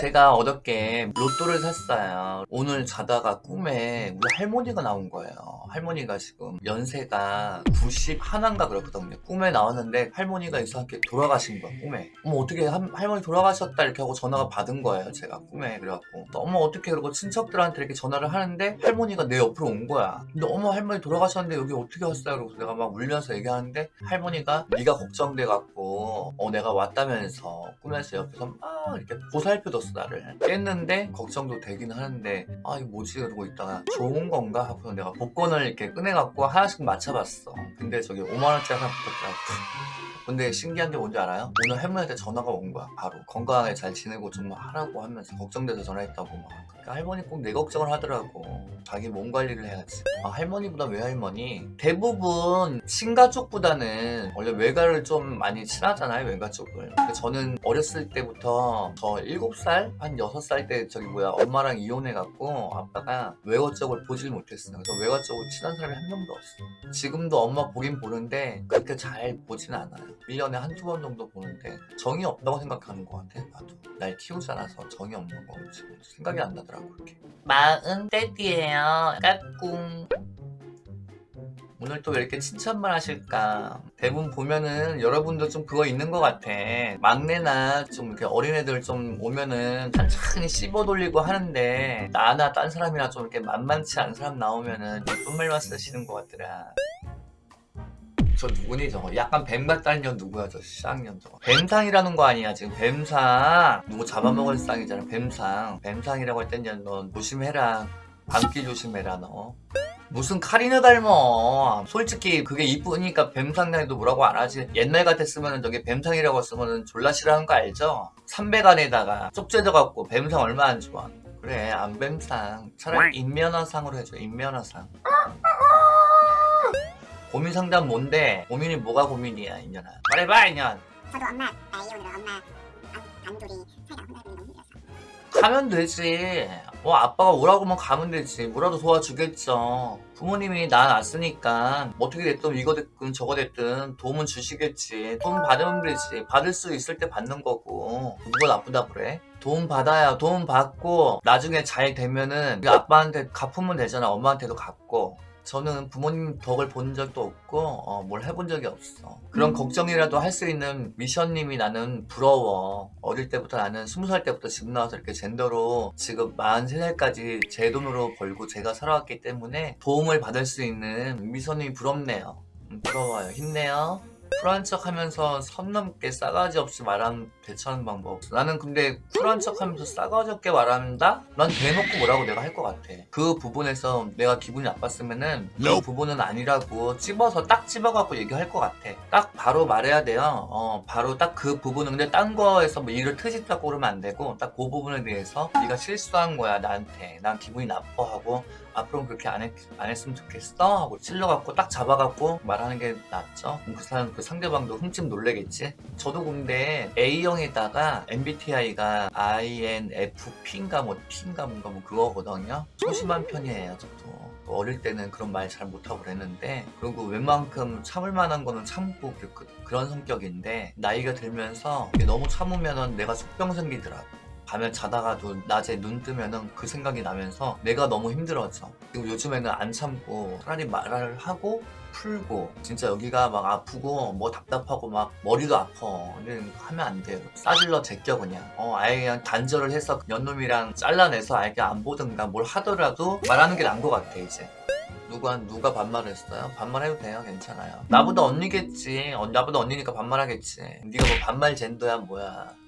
제가 어저께 로또를 샀어요. 오늘 자다가 꿈에 우리 할머니가 나온 거예요. 할머니가 지금 연세가 91인가 그렇거든요. 꿈에 나왔는데 할머니가 이상하게 돌아가신 거야, 꿈에. 어머, 어떻게 한- 할머니 돌아가셨다 이렇게 하고 전화가 받은 거예요, 제가 꿈에. 그래갖고. 또 어머, 어떻게 그러고 친척들한테 이렇게 전화를 하는데 할머니가 내 옆으로 온 거야. 근데 어머, 할머니 돌아가셨는데 여기 어떻게 왔어요? 그러고 내가 막 울면서 얘기하는데 할머니가 네가 걱정돼갖고 어, 내가 왔다면서 꿈에서 옆에서 막 이렇게 보살펴줬어, 나를. 깼는데 걱정도 되긴 하는데 아, 이거 뭐지? 그러고 있다가 좋은 건가? 하고 내가 복권을 이렇게 꺼내갖고 하나씩 맞춰봤어. 근데 저기 5만원짜리 하나 붙었더라고. 근데 신기한 게 뭔지 알아요? 오늘 할머니한테 전화가 온 거야 바로 건강하게 잘 지내고 좀 하라고 하면서 걱정돼서 전화했다고 막 그러니까 할머니 꼭 내 걱정을 하더라고 자기 몸 관리를 해야지. 아, 할머니보다 외할머니? 대부분 친가족보다는 원래 외가를 좀 많이 친하잖아요 외가족을 근데 저는 어렸을 때부터 저 7살? 한 6살 때 저기 뭐야 엄마랑 이혼해갖고 아빠가 외가 쪽을 보질 못했어 그래서 외가 쪽으로 친한 사람이 한 명도 없어 지금도 엄마 보긴 보는데 그렇게 잘 보진 않아요. 1년에 한두 번 정도 보는데 정이 없다고 생각하는 것 같아 나도. 날 키우지 않아서 정이 없는 거 생각이 안 나더라고 그렇게. 마흔 떼띠예요 까꿍 오늘 또 왜 이렇게 칭찬만 하실까? 대부분 보면은 여러분도 좀 그거 있는 것 같아. 막내나 좀 이렇게 어린애들 좀 오면은 천천히 씹어 돌리고 하는데 나나 딴 사람이나 좀 이렇게 만만치 않은 사람 나오면은 예쁜 말만 쓰시는 것 같더라. 저 누구니 저거? 약간 뱀 같다는 년 누구야 저 쌍년 저거? 뱀상이라는 거 아니야 지금? 뱀상. 누구 잡아먹을 쌍이잖아 뱀상. 뱀상이라고 할땐너 조심해라 밤길 조심해라 너. 무슨 카리나 닮어 솔직히 그게 이쁘니까 뱀상이도 뭐라고 안 하지. 옛날 같았으면 저게 뱀상이라고 쓰면 졸라 싫어하는 거 알죠? 삼백안에다가 쪽재져갖고 뱀상 얼마 안 좋아. 그래 안 뱀상. 차라리 인면허상으로 해줘 인면허상. 고민 상담 뭔데? 고민이 뭐가 고민이야 인연아? 말해봐 인연. 저도 엄마 나 이혼으로 엄마 단, 단둘이 살다가 혼자 있는 너무 힘들었어. 가면 되지. 뭐 아빠가 오라고만 가면 되지. 뭐라도 도와주겠죠. 부모님이 나 낳았으니까 뭐 어떻게 됐든 이거 됐든 저거 됐든 도움은 주시겠지. 도움 받으면 되지. 받을 수 있을 때 받는 거고. 누가 나쁘다 그래? 도움 받아야 도움 받고 나중에 잘 되면은 아빠한테 갚으면 되잖아. 엄마한테도 갚고 저는 부모님 덕을 본 적도 없고 어, 뭘 해본 적이 없어. 그런 걱정이라도 할 수 있는 미션님이 나는 부러워. 어릴 때부터 나는 20살 때부터 집 나와서 이렇게 젠더로 지금 43살까지 제 돈으로 벌고 제가 살아왔기 때문에 도움을 받을 수 있는 미선님이 부럽네요. 음, 부러워요. 힘내요 쿨한 척 하면서 선 넘게 싸가지 없이 말하는 대처하는 방법 나는 근데 쿨한 척 하면서 싸가지 없게 말한다? 난 대놓고 뭐라고 내가 할 것 같아. 그 부분에서 내가 기분이 나빴으면 은 그 부분은 아니라고 찝어서 딱 찝어갖고 얘기할 것 같아. 딱 바로 말해야 돼요. 어 바로 딱 그 부분은 근데 딴 거에서 뭐 일을 트집잡고 그러면 안 되고 딱 그 부분에 대해서 네가 실수한 거야 나한테. 난 기분이 나빠하고 앞으로는 그렇게 안, 했, 안 했으면 좋겠어 하고 찔러갖고 딱 잡아갖고 말하는 게 낫죠. 그 사람 그 상대방도 흠집 놀래겠지? 저도 근데 A형에다가 MBTI가 INFP인가 뭐 T인가 뭔가 뭐 그거거든요. 소심한 편이에요 저도. 어릴 때는 그런 말 잘 못하고 그랬는데 그리고 웬만큼 참을 만한 거는 참고 그, 그, 그런 성격인데 나이가 들면서 너무 참으면 내가 속병 생기더라고 밤에 자다가도 낮에 눈 뜨면은 그 생각이 나면서 내가 너무 힘들어져. 그리고 요즘에는 안 참고 차라리 말을 하고 풀고 진짜 여기가 막 아프고 뭐 답답하고 막 머리도 아파. 근데 하면 안 돼요. 싸질러 제껴 그냥. 어 아예 그냥 단절을 해서 연놈이랑 잘라내서 아예 안 보든가 뭘 하더라도 말하는 게 나은 것 같아 이제. 누가 누가 반말했어요? 반말해도 돼요, 괜찮아요. 나보다 언니겠지. 어, 나보다 언니니까 반말하겠지. 네가 뭐 반말 젠더야 뭐야.